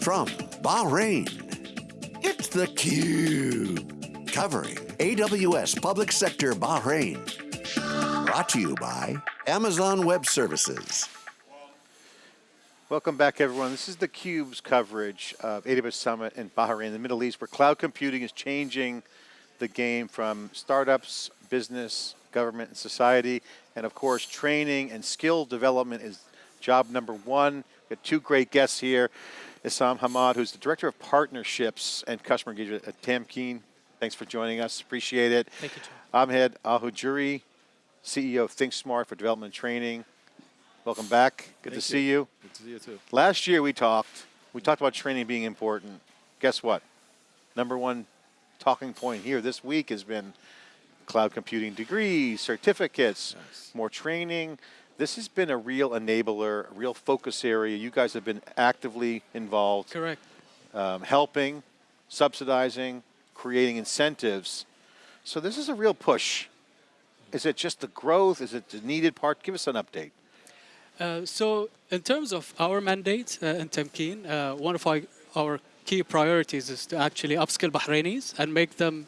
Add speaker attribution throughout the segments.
Speaker 1: From Bahrain, it's theCUBE. Covering AWS Public Sector Bahrain. Brought to you by Amazon Web Services.
Speaker 2: Welcome back everyone. This is theCUBE's coverage of AWS Summit in Bahrain, the Middle East, where cloud computing is changing the game from startups, business, government, and society. And of course, training and skill development is job number one. We have got two great guests here. Issam Hamad, who's the Director of Partnerships and Customer Engagement at Tamkeen. Thanks for joining us, appreciate it.
Speaker 3: Thank you, John.
Speaker 2: Ahmed Al-Hujairi, CEO of ThinkSmart for Development and Training. Welcome back, good
Speaker 4: Thank
Speaker 2: to see you.
Speaker 4: Good to see you too.
Speaker 2: Last year we talked, we talked about training being important. Guess what? Number one talking point here this week has been cloud computing degrees, certificates,
Speaker 4: Nice.
Speaker 2: more training. This has been a real enabler, a real focus area. You guys have been actively involved,
Speaker 3: Correct.
Speaker 2: um, helping, subsidizing, creating incentives. So this is a real push. Is it just the growth? Is it the needed part? Give us an update.
Speaker 3: Uh, so in terms of our mandate uh, in Tamkeen, uh, one of our, our key priorities is to actually upskill Bahrainis and make them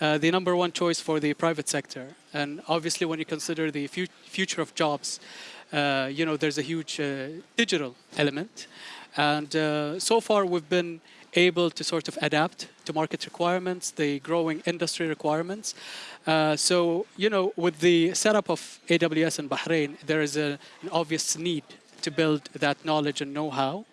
Speaker 3: uh, the number one choice for the private sector. And obviously when you consider the fu future of jobs, uh, you know, there's a huge uh, digital element. And uh, so far we've been able to sort of adapt to market requirements, the growing industry requirements. Uh, so, you know, with the setup of AWS in Bahrain, there is a, an obvious need to build that knowledge and know-how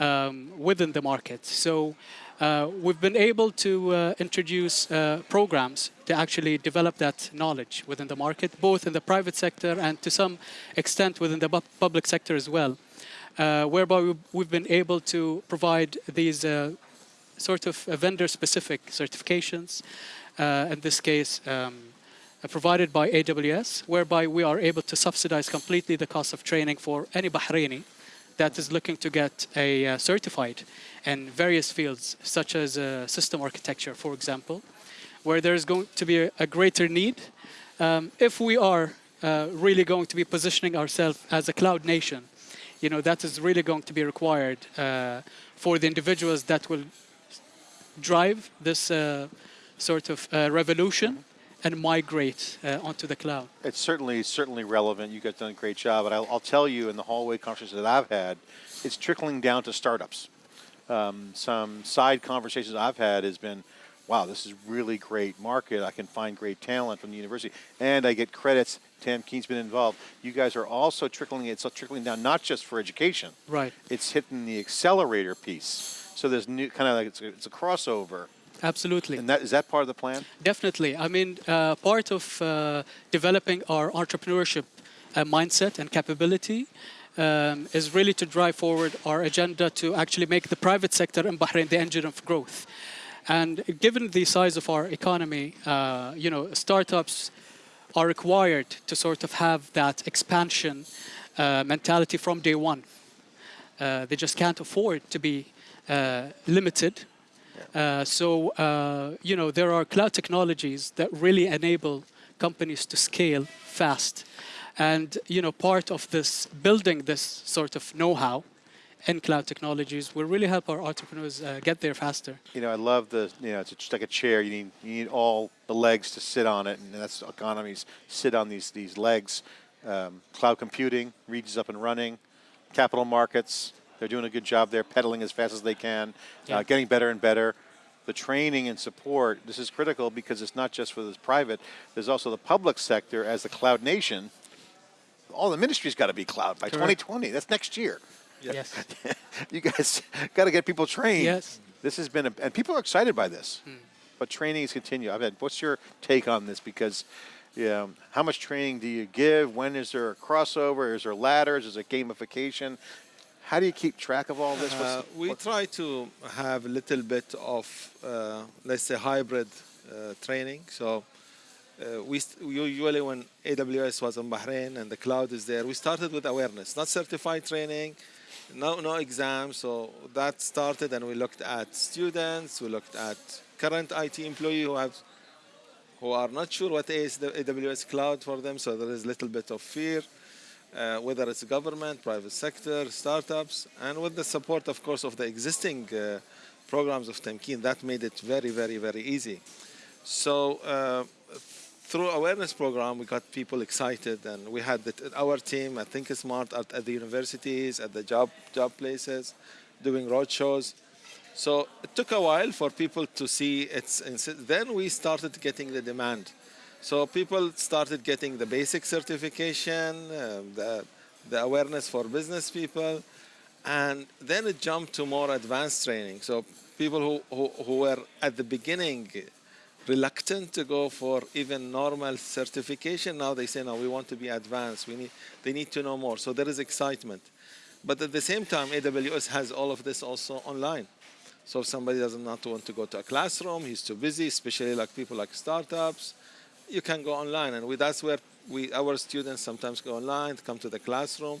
Speaker 3: um, within the market. So uh, we've been able to uh, introduce uh, programs to actually develop that knowledge within the market, both in the private sector and to some extent within the pu- public sector as well, uh, whereby we've- been able to provide these uh, sort of uh, vendor-specific certifications, in this case, um, provided by AWS, whereby we are able to subsidize completely the cost of training for any Bahraini that is looking to get a uh, certified in various fields, such as uh, system architecture, for example, where there is going to be a, a greater need. Um, if we are uh, really going to be positioning ourselves as a cloud nation, you know, that is really going to be required uh, for the individuals that will drive this uh, sort of uh, revolution and migrate uh, onto the cloud.
Speaker 2: It's certainly certainly relevant. You guys done a great job, and I'll, I'll tell you in the hallway conversations that I've had, it's trickling down to startups. Um, some side conversations I've had has been, wow, this is really great market. I can find great talent from the university, and I get credits. Tamkeen's been involved. You guys are also trickling. It's trickling down not just for education.
Speaker 3: Right.
Speaker 2: It's hitting the accelerator piece. So there's new kind of like it's it's a crossover,
Speaker 3: Absolutely.
Speaker 2: and that is that part of the plan.
Speaker 3: Definitely. I mean, uh, part of uh, developing our entrepreneurship uh, mindset and capability um, is really to drive forward our agenda to actually make the private sector in Bahrain the engine of growth. And given the size of our economy, uh, you know, startups are required to sort of have that expansion uh, mentality from day one. Uh, they just can't afford to be uh, limited. Uh, so, uh, you know, there are cloud technologies that really enable companies to scale fast. And, you know, part of this, building this sort of know-how in cloud technologies will really help our entrepreneurs uh, get there faster.
Speaker 2: You know, I love the, you know, it's just like a chair. You need, you need all the legs to sit on it, and that's economies sit on these, these legs. Um, cloud computing, is up and running. Capital markets, they're doing a good job there, pedaling as fast as they can,
Speaker 3: Yeah.
Speaker 2: uh, getting better and better. The training and support, this is critical because it's not just for the private, there's also the public sector as the cloud nation. All the ministries got to be cloud by
Speaker 3: Correct.
Speaker 2: 2020. That's next year.
Speaker 3: Yes.
Speaker 2: you guys got to get people trained.
Speaker 3: Yes.
Speaker 2: This has been, a, and people are excited by this. But training is continue. I've had, what's your take on this? Because, yeah, how much training do you give? When is there a crossover? Is there ladders? Is it gamification? How do you keep track of all this?
Speaker 4: Uh, we try to have a little bit of, uh, let's say, hybrid uh, training. So uh, we st- usually when AWS was in Bahrain and the cloud is there, we started with awareness, not certified training, no no exams. So that started, and we looked at students, we looked at current IT employee who have who are not sure what is the AWS cloud for them. So there is a little bit of fear. Uh, whether it's government, private sector, startups, and with the support, of course, of the existing uh, programs of Tamkeen, that made it very, very, very easy. So uh, through awareness program, we got people excited, and we had the, our team at Think Smart at, at the universities, at the job job places, doing road shows. So it took a while for people to see it's. Then we started getting the demand. So people started getting the basic certification, uh, the, the awareness for business people, and then it jumped to more advanced training. So people who, who, who were at the beginning reluctant to go for even normal certification, now they say, no, we want to be advanced. We need, they need to know more. So there is excitement. But at the same time, AWS has all of this also online. So if somebody does not want to go to a classroom, he's too busy, especially like people like startups, you can go online. And we, that's where we, our students sometimes go online, come to the classroom.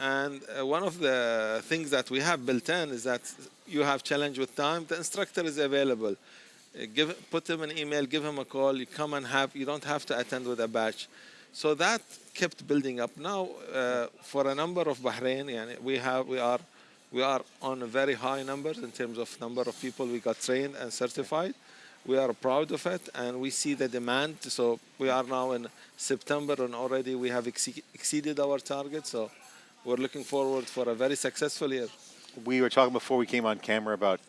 Speaker 4: And uh, one of the things that we have built in is that you have challenge with time, the instructor is available. Uh, give, put him an email, give him a call, you come and have, you don't have to attend with a batch. So that kept building up. Now, uh, for a number of Bahrain, we have, we are, we are on very high numbers in terms of number of people we got trained and certified. We are proud of it, and we see the demand. So we are now in September, and already we have ex exceeded our target. So we're looking forward for a very successful year.
Speaker 2: We were talking before we came on camera about,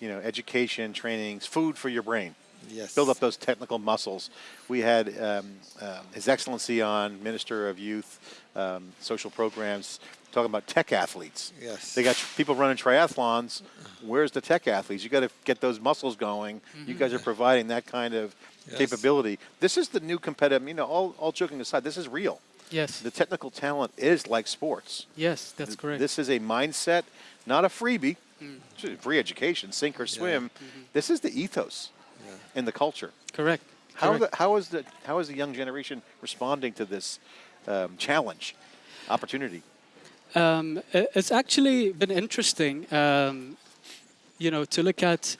Speaker 2: you know, education, trainings, food for your brain.
Speaker 4: Yes.
Speaker 2: Build up those technical muscles. We had um, um, His Excellency on, Minister of Youth, um, Social Programs, talking about tech athletes.
Speaker 4: Yes.
Speaker 2: They got people running triathlons. Where's the tech athletes? You got to get those muscles going. You mm-hmm. guys are providing that kind of
Speaker 4: Yes.
Speaker 2: capability. This is the new competitive. You know, all, all joking aside, this is real.
Speaker 3: Yes.
Speaker 2: The technical talent is like sports.
Speaker 3: Yes, that's correct.
Speaker 2: This is a mindset, not a freebie. Mm. It's Free education, sink or swim. Mm-hmm. This is the ethos and the culture.
Speaker 3: correct.
Speaker 2: How,
Speaker 3: correct.
Speaker 2: the, how is the how is the young generation responding to this um, challenge, opportunity?
Speaker 3: Um, it's actually been interesting, um, you know, to look at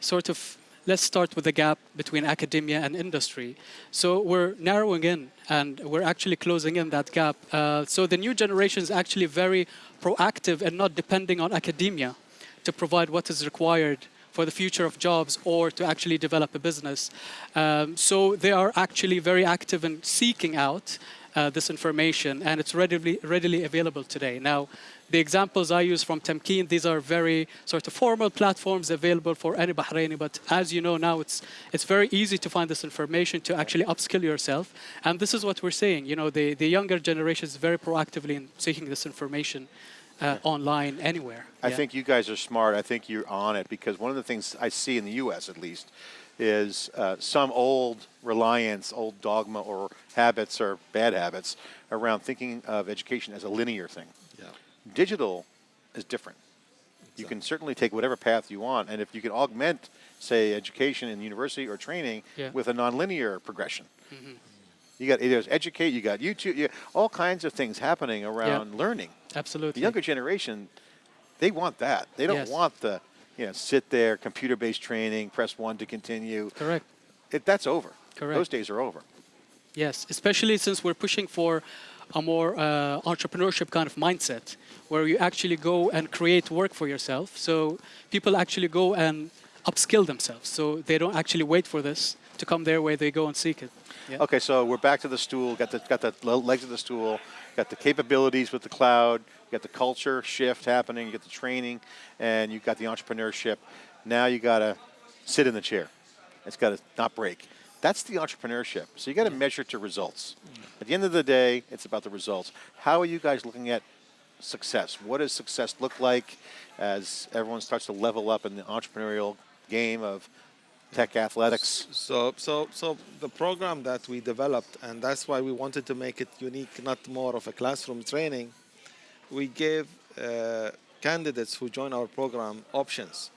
Speaker 3: sort of. Let's start with the gap between academia and industry. So we're narrowing in, and we're actually closing in that gap. Uh, so the new generation is actually very proactive and not depending on academia to provide what is required for the future of jobs or to actually develop a business. Um, so they are actually very active in seeking out uh, this information, and it's readily, readily available today. Now, the examples I use from Tamkeen, these are very sort of formal platforms available for any Bahraini, but as you know now, it's, it's very easy to find this information to actually upskill yourself. And this is what we're saying, you know, the, the younger generation is very proactively in seeking this information uh, online, anywhere.
Speaker 2: I
Speaker 3: Yeah.
Speaker 2: think you guys are smart. I think you're on it because one of the things I see in the U.S. at least is uh, some old reliance, old dogma or habits or bad habits around thinking of education as a linear thing.
Speaker 4: Yeah.
Speaker 2: Digital is different. You can certainly take whatever path you want, and if you can augment, say, education in university or training
Speaker 3: Yeah.
Speaker 2: with a nonlinear progression. You got there's educate, you got YouTube, you all kinds of things happening around learning.
Speaker 3: Absolutely.
Speaker 2: The younger generation, they want that. They don't
Speaker 3: Yes.
Speaker 2: want the, you know, sit there, computer-based training, press one to continue.
Speaker 3: Correct.
Speaker 2: It, that's over.
Speaker 3: Correct.
Speaker 2: Those days are over.
Speaker 3: Yes, especially since we're pushing for a more uh, entrepreneurship kind of mindset where you actually go and create work for yourself. So people actually go and upskill themselves. So they don't actually wait for this to come their way, they go and seek it. Yeah.
Speaker 2: Okay, so we're back to the stool. Got the got the legs of the stool. Got the capabilities with the cloud. You got the culture shift happening. You got the training, and you got the entrepreneurship. Now you got to sit in the chair. It's got to not break. That's the entrepreneurship. So you got to measure to results. At the end of the day, it's about the results. How are you guys looking at success? What does success look like as everyone starts to level up in the entrepreneurial game of tech athletics?
Speaker 4: So, so, so the program that we developed, and that's why we wanted to make it unique, not more of a classroom training. We gave uh, candidates who join our program options.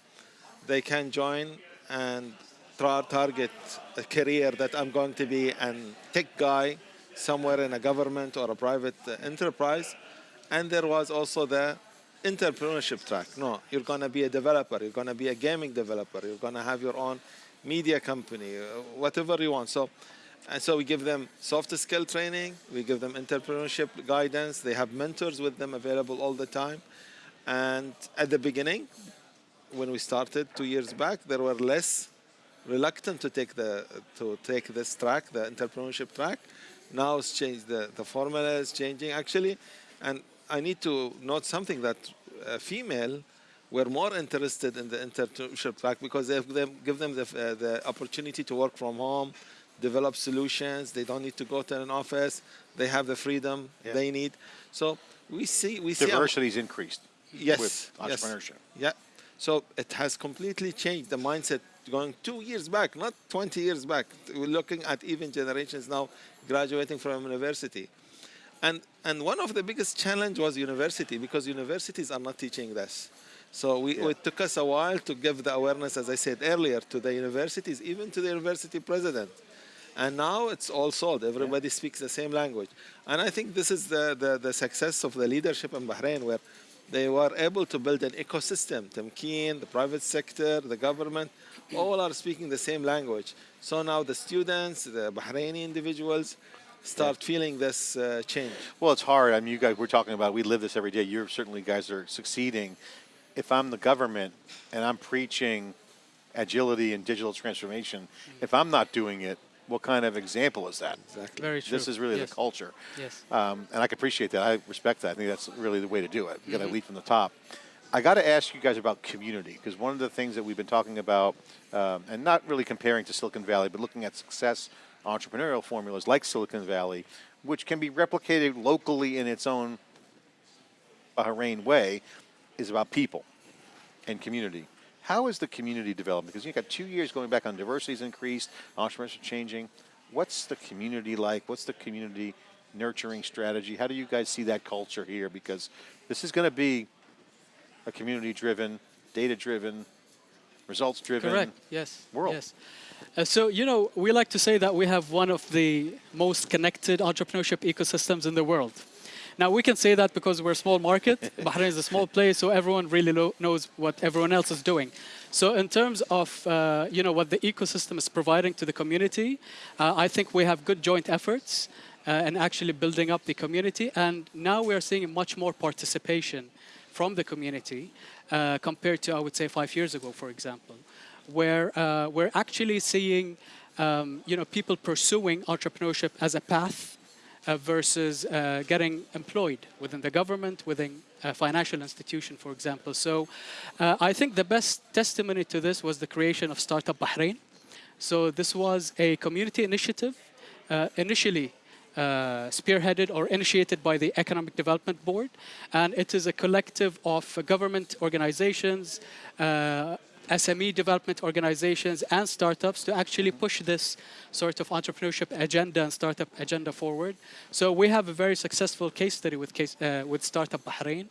Speaker 4: They can join and tra- target a career that I'm going to be a tech guy somewhere in a government or a private uh, enterprise. And there was also the entrepreneurship track. No, you're going to be a developer, you're going to be a gaming developer, you're going to have your own media company, uh, whatever you want. So And so we give them soft skill training, we give them entrepreneurship guidance, they have mentors with them available all the time. And at the beginning, when we started two years back, there were less reluctant to take the to take this track, the entrepreneurship track. Now it's changed. The the formula is changing actually, and I need to note something that uh, female were more interested in the entrepreneurship track because they give them, give them the, uh, the opportunity to work from home, develop solutions. They don't need to go to an office. They have the freedom
Speaker 2: Yeah.
Speaker 4: they need. So we see we see a-
Speaker 2: Diversity's increased
Speaker 4: yes,
Speaker 2: with
Speaker 4: yes.
Speaker 2: entrepreneurship.
Speaker 4: Yeah. So it has completely changed the mindset going two years back, not 20 years back. We're looking at even generations now graduating from university. And, and one of the biggest challenge was university because universities are not teaching this. So we,
Speaker 2: Yeah.
Speaker 4: it took us a while to give the awareness, as I said earlier, to the universities, even to the university president. And now it's all sold. Everybody speaks the same language. And I think this is the, the, the success of the leadership in Bahrain, where they were able to build an ecosystem. Tamkeen, the private sector, the government, all are speaking the same language. So now the students, the Bahraini individuals, start feeling this uh, change.
Speaker 2: Well, it's hard. I mean, you guys, we're talking about, we live this every day. You're certainly guys are succeeding. If I'm the government and I'm preaching agility and digital transformation, if I'm not doing it, what kind of example is that?
Speaker 4: Exactly.
Speaker 3: Very true.
Speaker 2: This is really
Speaker 3: yes.
Speaker 2: the culture.
Speaker 3: Yes.
Speaker 2: Um, and I can appreciate that. I respect that. I think that's really the way to do it. You got to
Speaker 3: Mm-hmm.
Speaker 2: lead from the top. I got to ask you guys about community because one of the things that we've been talking about, um, and not really comparing to Silicon Valley, but looking at success entrepreneurial formulas like Silicon Valley, which can be replicated locally in its own Bahrain way, is about people and community. How is the community developed? Because you've got two years going back on diversity's increased, entrepreneurship changing. What's the community like? What's the community nurturing strategy? How do you guys see that culture here? Because this is going to be a community driven, data driven, results driven.
Speaker 3: Correct. Yes.
Speaker 2: world.
Speaker 3: Yes. Uh, so you know, we like to say that we have one of the most connected entrepreneurship ecosystems in the world. Now we can say that because we're a small market. Bahrain is a small place, so everyone really knows what everyone else is doing. So in terms of uh, you know what the ecosystem is providing to the community, uh, I think we have good joint efforts uh, in actually building up the community, and now we are seeing much more participation from the community uh, compared to I would say five years ago, for example, where uh, we're actually seeing um, you know people pursuing entrepreneurship as a path uh, versus uh, getting employed within the government, within a financial institution, for example. So uh, I think the best testimony to this was the creation of Startup Bahrain. So this was a community initiative, uh, initially uh, spearheaded or initiated by the Economic Development Board, and it is a collective of uh, government organizations, uh, SME development organizations, and startups to actually push this sort of entrepreneurship agenda and startup agenda forward. So we have a very successful case study with case, uh, with Startup Bahrain,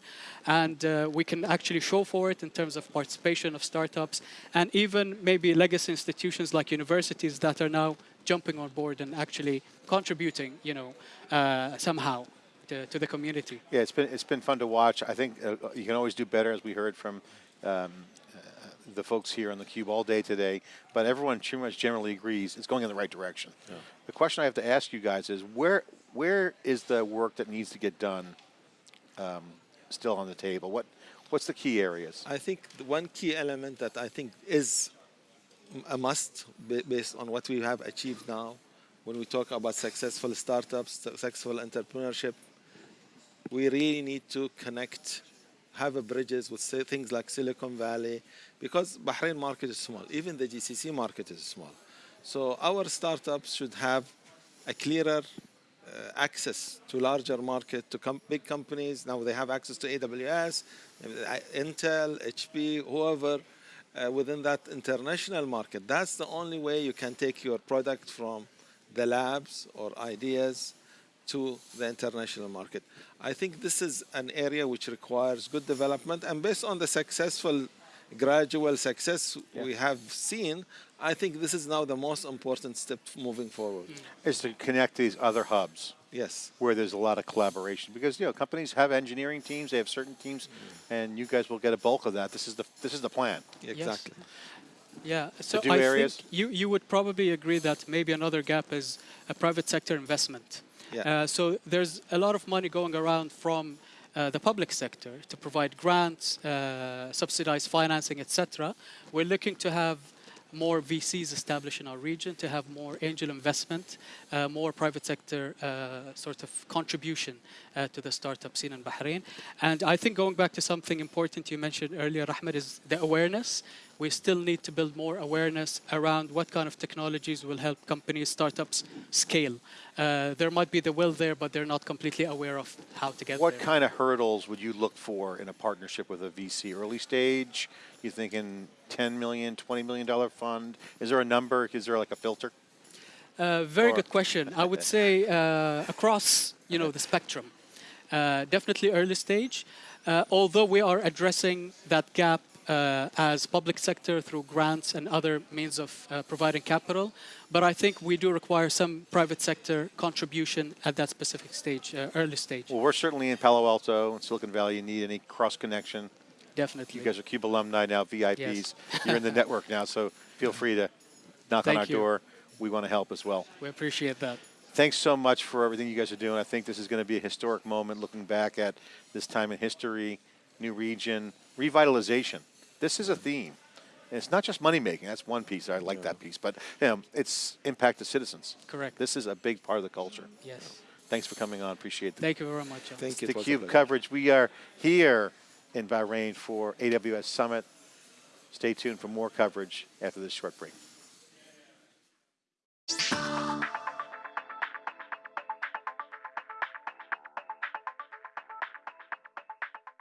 Speaker 3: and uh, we can actually show for it in terms of participation of startups and even maybe legacy institutions like universities that are now jumping on board and actually contributing, you know, uh, somehow to, to the community.
Speaker 2: Yeah, it's been it's been fun to watch. I think uh, you can always do better, as we heard from um, uh, the folks here on the cube all day today. But everyone pretty much generally agrees it's going in the right direction. The question I have to ask you guys is where where is the work that needs to get done um, still on the table? What what's the key areas?
Speaker 4: I think the one key element that I think is a must based on what we have achieved now when we talk about successful startups, successful entrepreneurship, we really need to connect, have a bridges with things like Silicon Valley, because Bahrain market is small. Even the GCC market is small. So our startups should have a clearer uh, access to larger market, to com- big companies. Now they have access to AWS, Intel, HP, whoever uh, within that international market. That's the only way you can take your product from the labs or ideas to the international market. I think this is an area which requires good development, and based on the successful gradual success we have seen, I think this is now the most important step moving forward.
Speaker 2: Is to connect these other hubs
Speaker 4: Yes.
Speaker 2: where there's a lot of collaboration because you know companies have engineering teams, they have certain teams, and you guys will get a bulk of that. This is the this is the plan.
Speaker 4: Exactly. Yes.
Speaker 3: Yeah, so
Speaker 2: do
Speaker 3: I
Speaker 2: areas?
Speaker 3: think you, you would probably agree that maybe another gap is a private sector investment.
Speaker 4: Yeah.
Speaker 3: Uh, so there's a lot of money going around from uh, the public sector to provide grants, uh, subsidized financing, etc. We're looking to have more VCs established in our region, to have more angel investment, uh, more private sector uh, sort of contribution uh, to the startup scene in Bahrain. And I think going back to something important you mentioned earlier, Ahmed, is the awareness. We still need to build more awareness around what kind of technologies will help companies, startups scale. Uh, there might be the will there, but they're not completely aware of how to get
Speaker 2: What
Speaker 3: there.
Speaker 2: What kind of hurdles would you look for in a partnership with a VC? Early stage? You thinking 10 million, 20 million dollar fund? Is there a number? Is there like a filter?
Speaker 3: Uh, very
Speaker 2: Or-
Speaker 3: good question. I would say uh, across, you know, the spectrum. Uh, definitely early stage, uh, although we are addressing that gap uh, as public sector through grants and other means of uh, providing capital. But I think we do require some private sector contribution at that specific stage, uh, early stage.
Speaker 2: Well, we're certainly in Palo Alto and Silicon Valley. You need any cross connection.
Speaker 3: Definitely.
Speaker 2: You guys are CUBE alumni now, VIPs.
Speaker 3: Yes.
Speaker 2: You're in the network now, so feel free to knock on our
Speaker 3: you.
Speaker 2: door. We want to help as well.
Speaker 3: we appreciate that.
Speaker 2: Thanks so much for everything you guys are doing. I think this is going to be a historic moment looking back at this time in history, new region, revitalization. This is a theme. And it's not just money making. That's one piece. I like that piece. But you know, it's impact to citizens.
Speaker 3: Correct.
Speaker 2: This is a big part of the culture.
Speaker 3: Yes.
Speaker 2: Thanks for coming on. Appreciate the,
Speaker 3: Thank you very much. John.
Speaker 4: Thank you.
Speaker 2: the
Speaker 4: it was a
Speaker 2: CUBE coverage. We are here in Bahrain for AWS Summit. Stay tuned for more coverage after this short break.